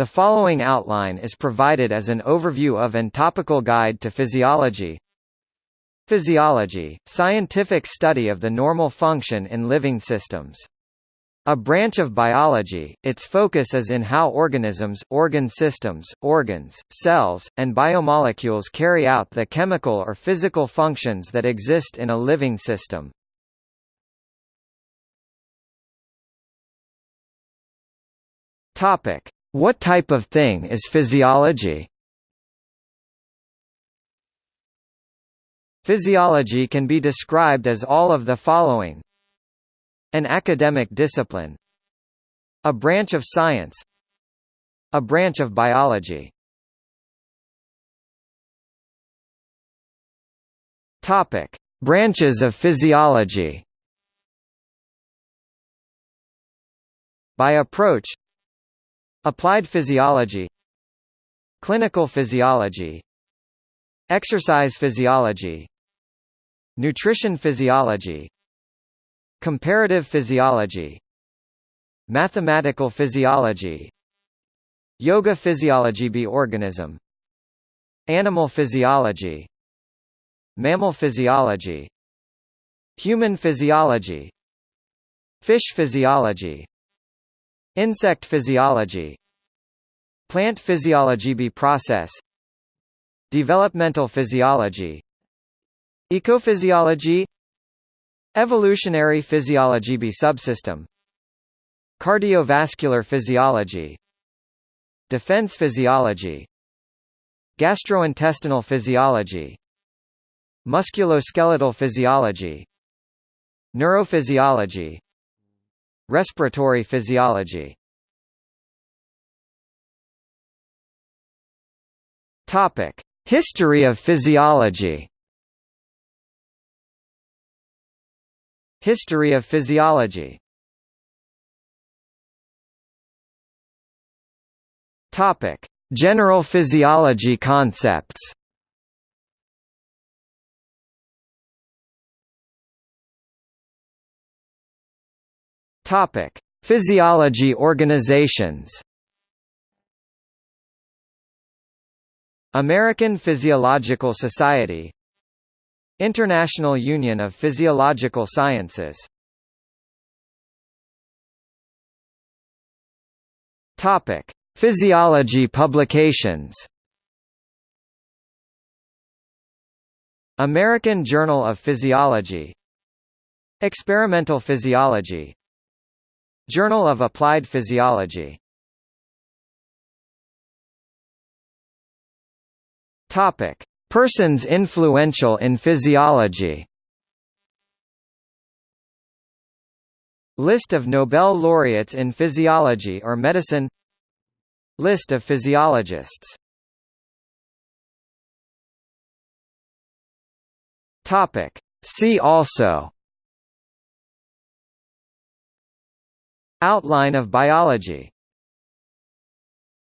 The following outline is provided as an overview of and topical guide to physiology. Physiology, scientific study of the normal function in living systems. A branch of biology, its focus is in how organisms, organ systems, organs, cells, and biomolecules carry out the chemical or physical functions that exist in a living system. Topic: What type of thing is physiology? Physiology can be described as all of the following. An academic discipline. A branch of science. A branch of biology. Topic. Branches of physiology. By approach Applied physiology Clinical physiology Exercise physiology Nutrition physiology Comparative physiology Mathematical physiology Yoga physiology B organism Animal physiology Mammal physiology Human physiology Fish physiology Insect physiology. Plant physiology B process. Developmental physiology. Ecophysiology. Evolutionary physiology B subsystem. Cardiovascular physiology. Defense physiology. Gastrointestinal physiology. Musculoskeletal physiology. Neurophysiology Respiratory physiology Topic: History of physiology. History of physiology. Topic: General physiology concepts. Topic: Physiology organizations. American Physiological Society. International Union of Physiological Sciences. Topic: Physiology publications. American Journal of Physiology. Experimental Physiology Journal of Applied Physiology Topic: Persons influential in physiology. List of Nobel laureates in physiology or medicine. List of physiologists. Topic: See also Outline of biology